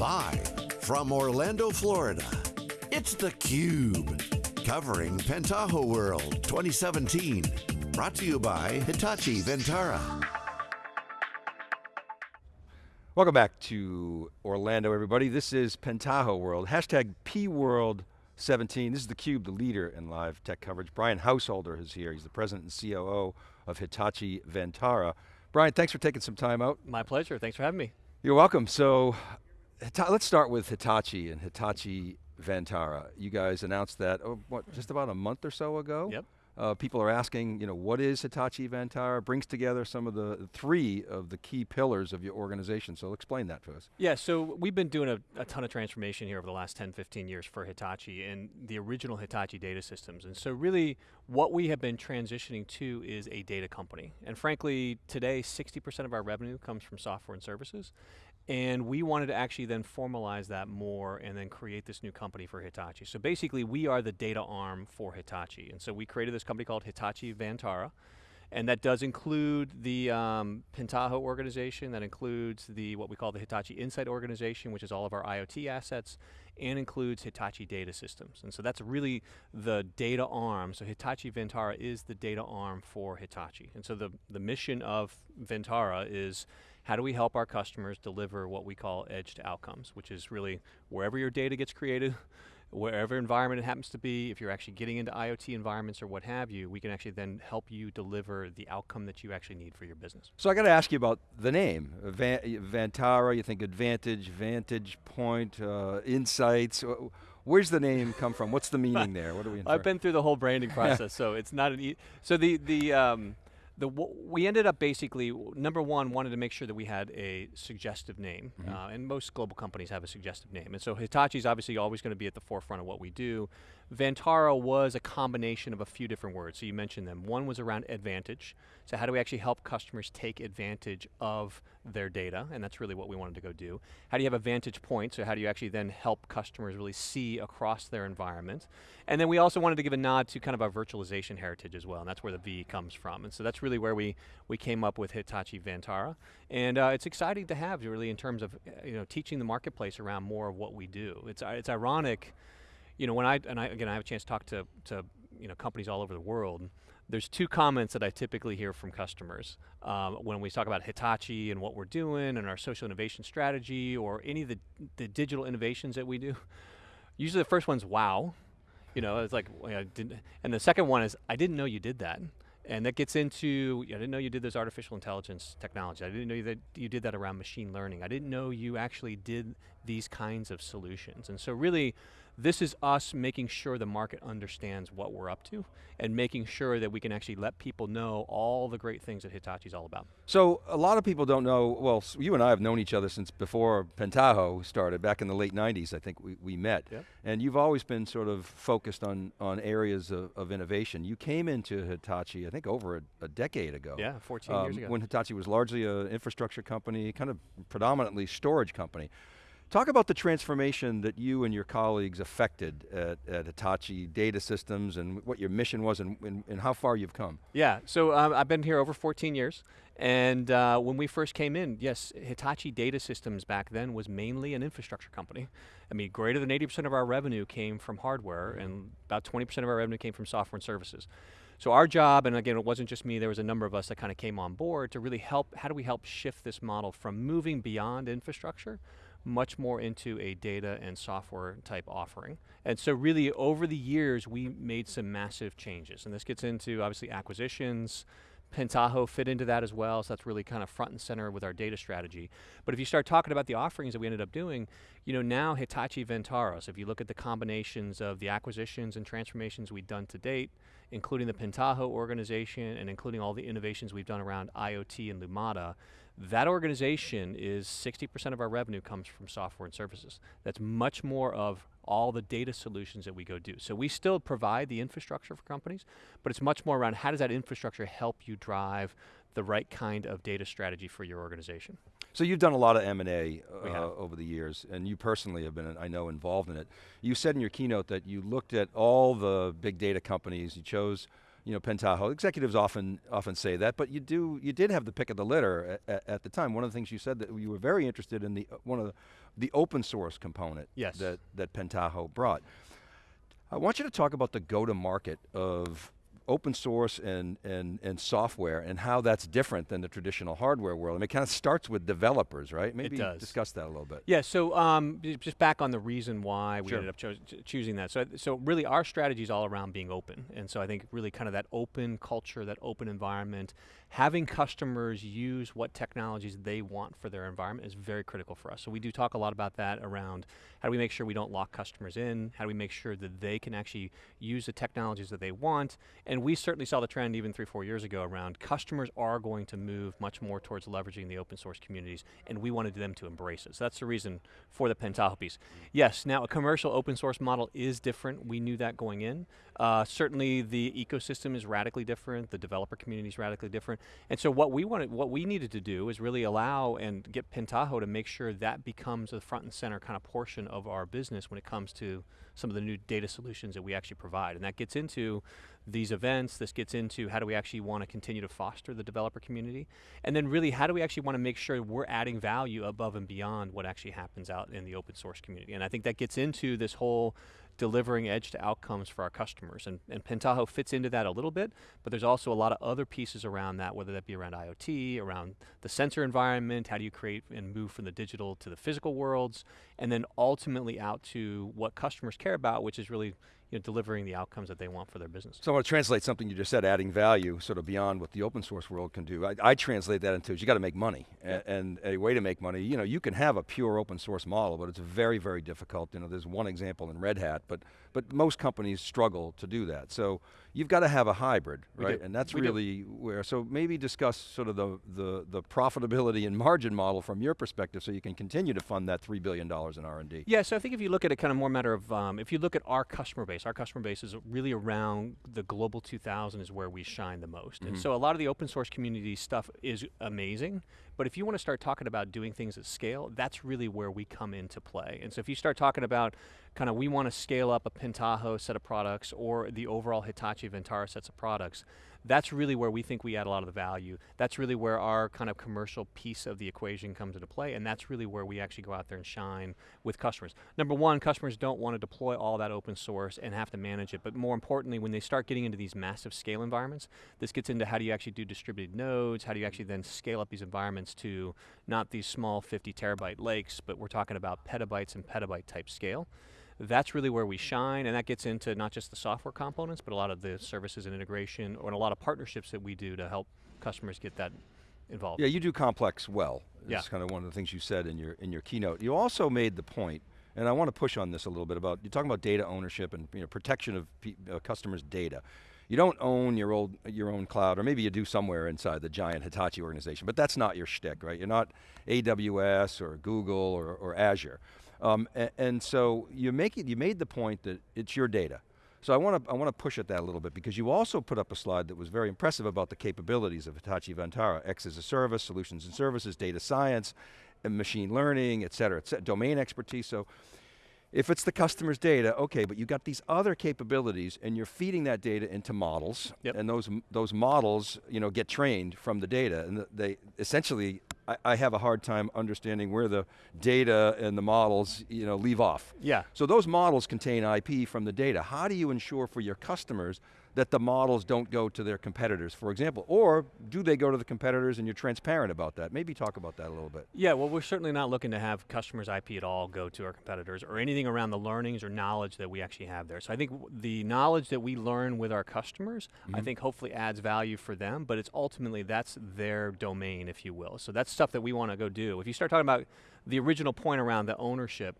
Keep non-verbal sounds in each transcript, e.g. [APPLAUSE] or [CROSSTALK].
Live from Orlando, Florida, it's theCUBE. Covering Pentaho World 2017. Brought to you by Hitachi Vantara. Welcome back to Orlando, everybody. This is Pentaho World, hashtag PWorld17. This is theCUBE, the leader in live tech coverage. Brian Householder is here. He's the president and COO of Hitachi Vantara. Brian, thanks for taking some time out. My pleasure, thanks for having me. You're welcome. So, let's start with Hitachi and Hitachi Vantara. You guys announced that, oh, what, just about a month or so ago? Yep. Uh, people are asking, you know, what is Hitachi Vantara? Brings together some of the three of the key pillars of your organization. So explain that to us. Yeah, so we've been doing a, a, ton of transformation here over the last 10, 15 years for Hitachi and the original Hitachi data systems. And so really what we have been transitioning to is a data company. And frankly, today 60% of our revenue comes from software and services. And we wanted to actually then formalize that more and then create this new company for Hitachi. So basically, we are the data arm for Hitachi. And so we created this company called Hitachi Vantara. And that does include the um, Pentaho organization, that includes the what we call the Hitachi Insight organization, which is all of our IoT assets, and includes Hitachi Data Systems. And so that's really the data arm. So Hitachi Vantara is the data arm for Hitachi. And so the, the mission of Vantara is how do we help our customers deliver what we call edge to outcomes, which is really wherever your data gets created, wherever environment it happens to be, if you're actually getting into IoT environments or what have you, we can actually then help you deliver the outcome that you actually need for your business. So I got to ask you about the name, Van Vantara, you think Advantage, Vantage Point, uh, Insights, Where's the name come from? What's the meaning [LAUGHS] there? What do we? Infer? I've been through the whole branding process, [LAUGHS] so it's not an. E so the the um, the we ended up basically number one wanted to make sure that we had a suggestive name, mm -hmm. uh, and most global companies have a suggestive name, and so Hitachi's obviously always going to be at the forefront of what we do. Vantara was a combination of a few different words, so you mentioned them. One was around advantage, so how do we actually help customers take advantage of their data, and that's really what we wanted to go do. How do you have a vantage point, so how do you actually then help customers really see across their environment? And then we also wanted to give a nod to kind of our virtualization heritage as well, and that's where the V comes from. And so that's really where we, we came up with Hitachi Vantara. And uh, it's exciting to have really in terms of you know, teaching the marketplace around more of what we do. It's, it's ironic, you know, when I, and I, again, I have a chance to talk to, to you know, companies all over the world, there's two comments that I typically hear from customers um, when we talk about Hitachi and what we're doing and our social innovation strategy or any of the, the digital innovations that we do. Usually the first one's wow, you know, it's like, and the second one is, I didn't know you did that. And that gets into, I didn't know you did this artificial intelligence technology. I didn't know that you did that around machine learning. I didn't know you actually did these kinds of solutions. And so really, this is us making sure the market understands what we're up to and making sure that we can actually let people know all the great things that Hitachi's all about. So a lot of people don't know, well, you and I have known each other since before Pentaho started, back in the late 90s I think we, we met. Yep. And you've always been sort of focused on, on areas of, of innovation. You came into Hitachi, I think over a, a decade ago. Yeah, 14 um, years ago. When Hitachi was largely an infrastructure company, kind of predominantly storage company. Talk about the transformation that you and your colleagues affected at, at Hitachi Data Systems and what your mission was and, and, and how far you've come. Yeah, so um, I've been here over 14 years and uh, when we first came in, yes, Hitachi Data Systems back then was mainly an infrastructure company. I mean, greater than 80% of our revenue came from hardware and about 20% of our revenue came from software and services. So our job, and again, it wasn't just me, there was a number of us that kind of came on board to really help, how do we help shift this model from moving beyond infrastructure much more into a data and software type offering. And so really over the years, we made some massive changes. And this gets into obviously acquisitions, Pentaho fit into that as well, so that's really kind of front and center with our data strategy. But if you start talking about the offerings that we ended up doing, you know, now Hitachi Vantara, so if you look at the combinations of the acquisitions and transformations we've done to date, including the Pentaho organization and including all the innovations we've done around IoT and Lumada, that organization is 60% of our revenue comes from software and services. That's much more of all the data solutions that we go do. So we still provide the infrastructure for companies, but it's much more around how does that infrastructure help you drive the right kind of data strategy for your organization. So you've done a lot of M&A uh, over the years, and you personally have been, I know, involved in it. You said in your keynote that you looked at all the big data companies, you chose you know, Pentaho. Executives often often say that, but you do you did have the pick of the litter at, at, the time. One of the things you said that you were very interested in the uh, one of the the open source component Yes. that, that Pentaho brought. I want you to talk about the go-to-market of open source and, and, and software and how that's different than the traditional hardware world. I mean, it kind of starts with developers, right? Maybe discuss that a little bit. Yeah, so um, just back on the reason why we Sure. ended up cho- choosing that. So, so really, our strategy is all around being open, and so I think really kind of that open culture, that open environment, having customers use what technologies they want for their environment is very critical for us. So we do talk a lot about that around how do we make sure we don't lock customers in? How do we make sure that they can actually use the technologies that they want? And we certainly saw the trend even three, four years ago around customers are going to move much more towards leveraging the open source communities, and we wanted them to embrace it. So that's the reason for the Pentaho piece. Yes, now a commercial open source model is different. We knew that going in. Uh, certainly, the ecosystem is radically different. The developer community is radically different. And so, what we wanted, what we needed to do is really allow and get Pentaho to make sure that becomes a front and center kind of portion of our business when it comes to some of the new data solutions that we actually provide. And that gets into these events. This gets into how do we actually want to continue to foster the developer community, and then really how do we actually want to make sure we're adding value above and beyond what actually happens out in the open source community. And I think that gets into this whole delivering edge to outcomes for our customers. And, and Pentaho fits into that a little bit, but there's also a lot of other pieces around that, whether that be around IoT, around the sensor environment, how do you create and move from the digital to the physical worlds, and then ultimately out to what customers care about, which is really you know, delivering the outcomes that they want for their business. So I want to translate something you just said, adding value, sort of beyond what the open source world can do. I, I translate that into you got to make money, Yeah. A- and a way to make money. You know, you can have a pure open source model, but it's very, very difficult. You know, there's one example in Red Hat, but but most companies struggle to do that. So you've got to have a hybrid, right? And that's We do. really where. So maybe discuss sort of the the the profitability and margin model from your perspective, so you can continue to fund that three billion dollars in R and D. Yeah, so I think if you look at it kind of more matter of, um, if you look at our customer base, our customer base is really around the global 2000 is where we shine the most. And so a lot of the open source community stuff is amazing, but if you want to start talking about doing things at scale, that's really where we come into play. And so if you start talking about kind of we want to scale up a Pentaho set of products or the overall Hitachi Vantara sets of products, that's really where we think we add a lot of the value. That's really where our kind of commercial piece of the equation comes into play, and that's really where we actually go out there and shine with customers. Number one, customers don't want to deploy all that open source and have to manage it, but more importantly, when they start getting into these massive scale environments, this gets into how do you actually do distributed nodes, how do you actually then scale up these environments to not these small 50 terabyte lakes, but we're talking about petabytes and petabyte type scale that's really where we shine, and that gets into not just the software components, but a lot of the services and integration, or a lot of partnerships that we do to help customers get that involved. Yeah, you do complex well. Yeah. It's kind of one of the things you said in your in your keynote. You also made the point, and I want to push on this a little bit about you're talking about data ownership and you know, protection of uh, customers' data. You don't own your old your own cloud, or maybe you do somewhere inside the giant Hitachi organization, but that's not your shtick, right? You're not AWS or Google or, or Azure, um, and, and so you make it. You made the point that it's your data. So I want to I want to push at that a little bit because you also put up a slide that was very impressive about the capabilities of Hitachi Vantara, X as a service, solutions and services, data science, and machine learning, et cetera, et cetera, domain expertise. So if it's the customer's data, okay, but you got these other capabilities and you're feeding that data into models Yep. and those those models, you know, get trained from the data and they essentially I, I have a hard time understanding where the data and the models, you know, leave off. Yeah. So those models contain IP from the data. How do you ensure for your customers that the models don't go to their competitors, for example? Or do they go to the competitors and you're transparent about that? Maybe talk about that a little bit. Yeah, well, we're certainly not looking to have customers' IP at all go to our competitors or anything around the learnings or knowledge that we actually have there. So I think the knowledge that we learn with our customers, I mm-hmm. think hopefully adds value for them, but it's ultimately that's their domain, if you will. So that's stuff that we want to go do. If you start talking about the original point around the ownership,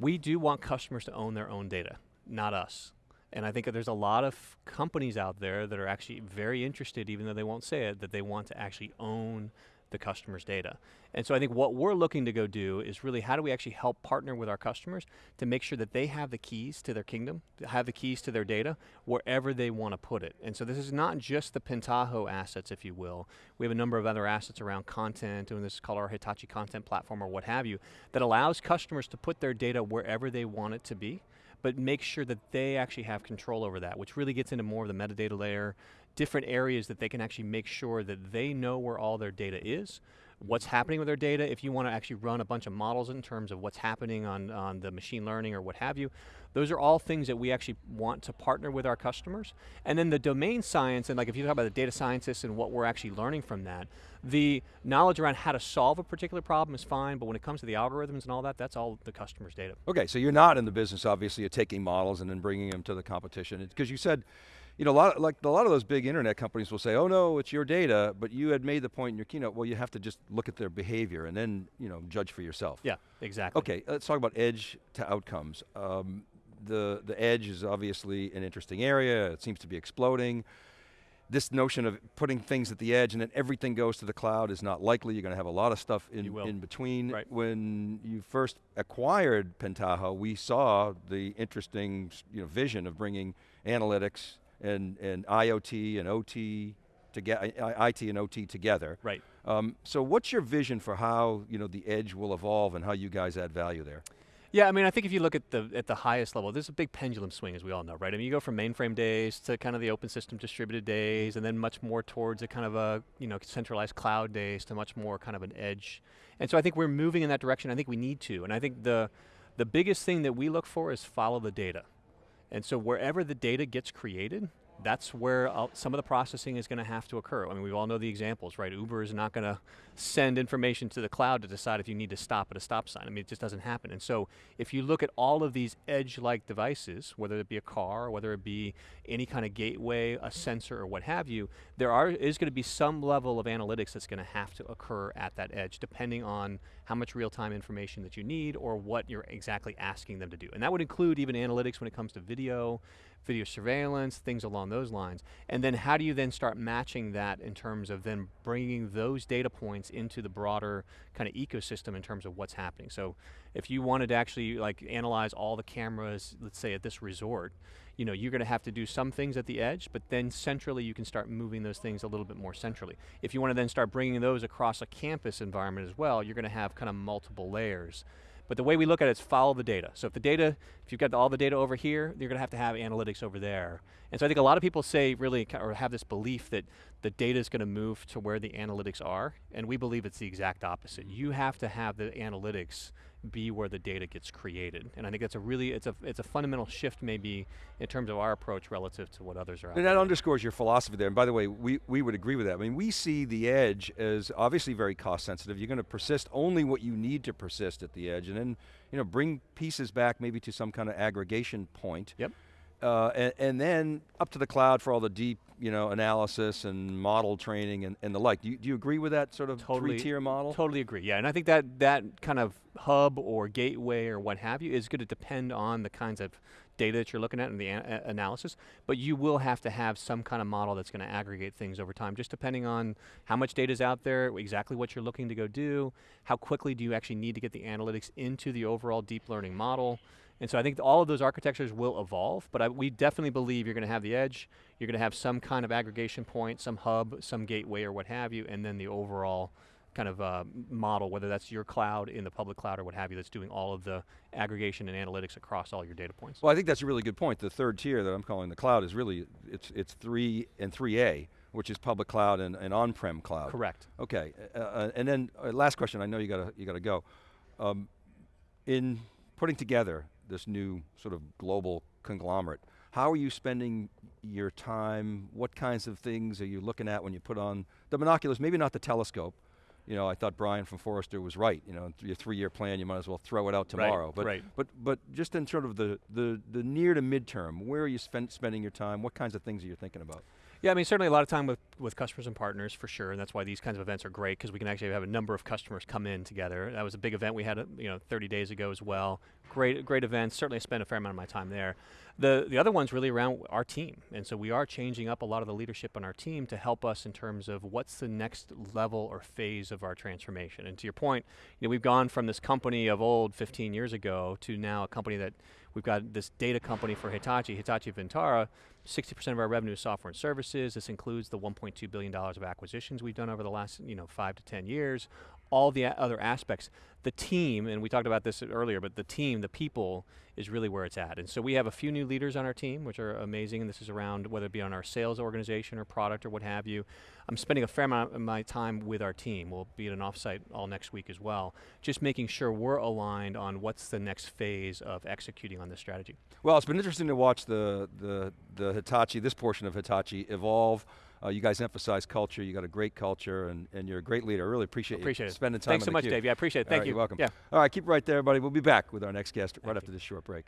we do want customers to own their own data, not us. And I think there's a lot of companies out there that are actually very interested, even though they won't say it, that they want to actually own the customer's data. And so I think what we're looking to go do is really how do we actually help partner with our customers to make sure that they have the keys to their kingdom, have the keys to their data wherever they want to put it. And so this is not just the Pentaho assets, if you will. We have a number of other assets around content, and this is called our Hitachi Content Platform or what have you, that allows customers to put their data wherever they want it to be but make sure that they actually have control over that, which really gets into more of the metadata layer, different areas that they can actually make sure that they know where all their data is, what's happening with their data, if you want to actually run a bunch of models in terms of what's happening on, on the machine learning or what have you, those are all things that we actually want to partner with our customers. And then the domain science, and like if you talk about the data scientists and what we're actually learning from that, the knowledge around how to solve a particular problem is fine, but when it comes to the algorithms and all that, that's all the customer's data. Okay, so you're not in the business, obviously, of taking models and then bringing them to the competition. Because you said, you know, a lot, of, like a lot of those big internet companies will say, oh no, it's your data, but you had made the point in your keynote, well, you have to just look at their behavior and then, you know, judge for yourself. Yeah, exactly. Okay, let's talk about edge to outcomes. Um, the, the edge is obviously an interesting area, it seems to be exploding. This notion of putting things at the edge and then everything goes to the cloud is not likely. You're going to have a lot of stuff in, in between. Right. When you first acquired Pentaho, we saw the interesting you know, vision of bringing analytics and, and IoT and OT, together, IT and OT together. Right. Um, so what's your vision for how you know, the edge will evolve and how you guys add value there? Yeah, I mean, I think if you look at the at the highest level, there's a big pendulum swing, as we all know, right? I mean, you go from mainframe days to kind of the open system distributed days, and then much more towards a kind of a you know centralized cloud days to much more kind of an edge. And so I think we're moving in that direction. I think we need to, and I think the the biggest thing that we look for is follow the data. And so wherever the data gets created, that's where uh, some of the processing is going to have to occur. I mean, we all know the examples, right? Uber is not going to send information to the cloud to decide if you need to stop at a stop sign. I mean, it just doesn't happen. And so if you look at all of these edge-like devices, whether it be a car, whether it be any kind of gateway, a sensor, or what have you, there are is going to be some level of analytics that's going to have to occur at that edge, depending on how much real-time information that you need or what you're exactly asking them to do. And that would include even analytics when it comes to video, video surveillance, things along those lines. And then how do you then start matching that in terms of then bringing those data points into the broader kind of ecosystem in terms of what's happening. So if you wanted to actually like analyze all the cameras, let's say at this resort, you know, you're going to have to do some things at the edge, but then centrally you can start moving those things a little bit more centrally. If you want to then start bringing those across a campus environment as well, you're going to have kind of multiple layers. But the way we look at it is follow the data. So if the data, if you've got all the data over here, you're going to have to have analytics over there. And so I think a lot of people say really, or have this belief that the data is going to move to where the analytics are, and we believe it's the exact opposite. You have to have the analytics be where the data gets created. And I think that's a really, it's a, it's a fundamental shift maybe in terms of our approach relative to what others are And that underscores your philosophy there. And by the way, we, we would agree with that. I mean, we see the edge as obviously very cost sensitive. You're going to persist only what you need to persist at the edge and then you know, bring pieces back maybe to some kind of aggregation point. Yep. Uh, and, and, then up to the cloud for all the deep you know, analysis and model training and, and the like. Do you, do you agree with that sort of totally, three-tier model? Totally agree, yeah. And I think that that kind of hub or gateway or what have you is going to depend on the kinds of data that you're looking at and the analysis, but you will have to have some kind of model that's going to aggregate things over time, just depending on how much data is out there, exactly what you're looking to go do, how quickly do you actually need to get the analytics into the overall deep learning model, and so I think all of those architectures will evolve, but I, we definitely believe you're going to have the edge, you're going to have some kind of aggregation point, some hub, some gateway or what have you, and then the overall kind of uh, model, whether that's your cloud in the public cloud or what have you, that's doing all of the aggregation and analytics across all your data points. Well, I think that's a really good point. The third tier that I'm calling the cloud is really, it's, it's 3 and 3A, which is public cloud and, and on-prem cloud. Correct. Okay, uh, uh, and then uh, last question, I know you got to you got to go. Um, in putting together this new sort of global conglomerate. How are you spending your time? What kinds of things are you looking at when you put on the binoculars? Maybe not the telescope. You know, I thought Brian from Forrester was right. You know, your three-year plan, you might as well throw it out tomorrow. Right, but, right. but, but just in sort of the, the, the near to midterm, where are you spend, spending your time? What kinds of things are you thinking about? Yeah, I mean, certainly a lot of time with, with customers and partners for sure, and that's why these kinds of events are great because we can actually have a number of customers come in together. That was a big event we had, uh, you know, 30 days ago as well. Great, great events. Certainly, I spent a fair amount of my time there. The the other one's really around our team, and so we are changing up a lot of the leadership on our team to help us in terms of what's the next level or phase of our transformation. And to your point, you know, we've gone from this company of old 15 years ago to now a company that we've got this data company for Hitachi, Hitachi Vantara, 60% of our revenue is software and services. This includes the 1.2 billion dollars of acquisitions we've done over the last, you know, five to 10 years all the other aspects. the team, and we talked about this earlier, but the team, the people, is really where it's at. And so we have a few new leaders on our team, which are amazing. And this is around whether it be on our sales organization or product or what have you. I'm spending a fair amount of my time with our team. We'll be at an offsite all next week as well, just making sure we're aligned on what's the next phase of executing on this strategy. Well, it's been interesting to watch the the the Hitachi, this portion of Hitachi, evolve. Uh, you guys emphasize culture. You got a great culture, and, and you're a great leader. I really appreciate, appreciate you it. spending time. Thanks so much. Dave. Yeah, I appreciate it. Thank right, you. You're welcome. Yeah. All right, keep it right there, everybody. We'll be back with our next guest right Thank after this short break.